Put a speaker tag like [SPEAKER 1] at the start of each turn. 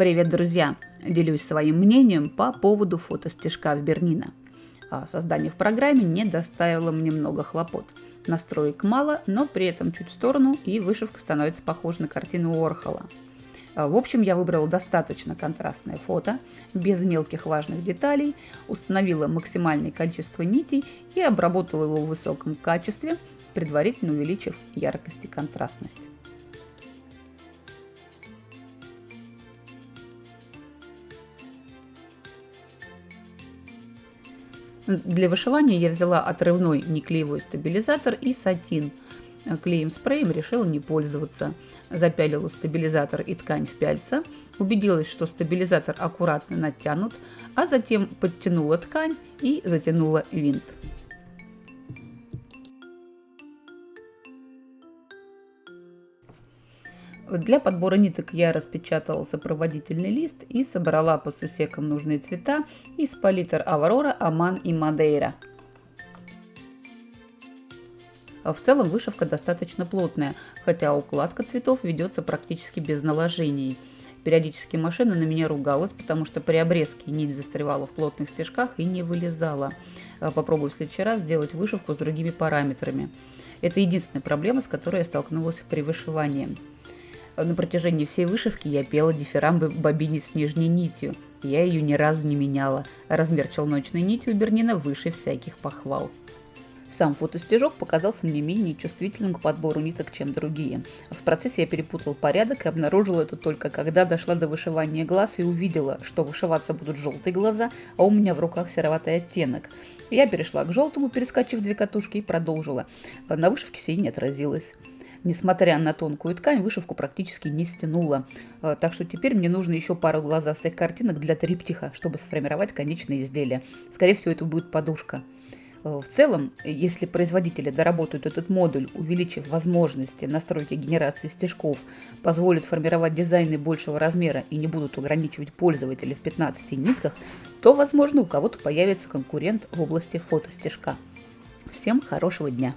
[SPEAKER 1] Привет, друзья! Делюсь своим мнением по поводу фотостежка в Бернина. Создание в программе не доставило мне много хлопот. Настроек мало, но при этом чуть в сторону, и вышивка становится похожа на картину Уорхола. А, в общем, я выбрала достаточно контрастное фото, без мелких важных деталей, установила максимальное количество нитей и обработала его в высоком качестве, предварительно увеличив яркость и контрастность. Для вышивания я взяла отрывной неклеевой стабилизатор и сатин. Клеем спреем решила не пользоваться. Запялила стабилизатор и ткань в пяльца, убедилась, что стабилизатор аккуратно натянут, а затем подтянула ткань и затянула винт. Для подбора ниток я распечатала сопроводительный лист и собрала по сусекам нужные цвета из палитр Аврора, Аман и Мадейра. В целом вышивка достаточно плотная, хотя укладка цветов ведется практически без наложений. Периодически машина на меня ругалась, потому что при обрезке нить застревала в плотных стежках и не вылезала. Попробую в следующий раз сделать вышивку с другими параметрами. Это единственная проблема, с которой я столкнулась при вышивании. На протяжении всей вышивки я пела дифирамбы бобине с нижней нитью. Я ее ни разу не меняла. Размер челночной нити у Бернина выше всяких похвал. Сам фотостежок показался мне менее чувствительным к подбору ниток, чем другие. В процессе я перепутал порядок и обнаружила это только когда дошла до вышивания глаз и увидела, что вышиваться будут желтые глаза, а у меня в руках сероватый оттенок. Я перешла к желтому, перескочив две катушки и продолжила. На вышивке сей не отразилось несмотря на тонкую ткань, вышивку практически не стянула. Э, так что теперь мне нужно еще пару глазастых картинок для триптиха, чтобы сформировать конечное изделие. Скорее всего, это будет подушка. Э, в целом, если производители доработают этот модуль, увеличив возможности настройки генерации стежков, позволят формировать дизайны большего размера и не будут ограничивать пользователя в 15 нитках, то, возможно, у кого-то появится конкурент в области фотостежка. Всем хорошего дня!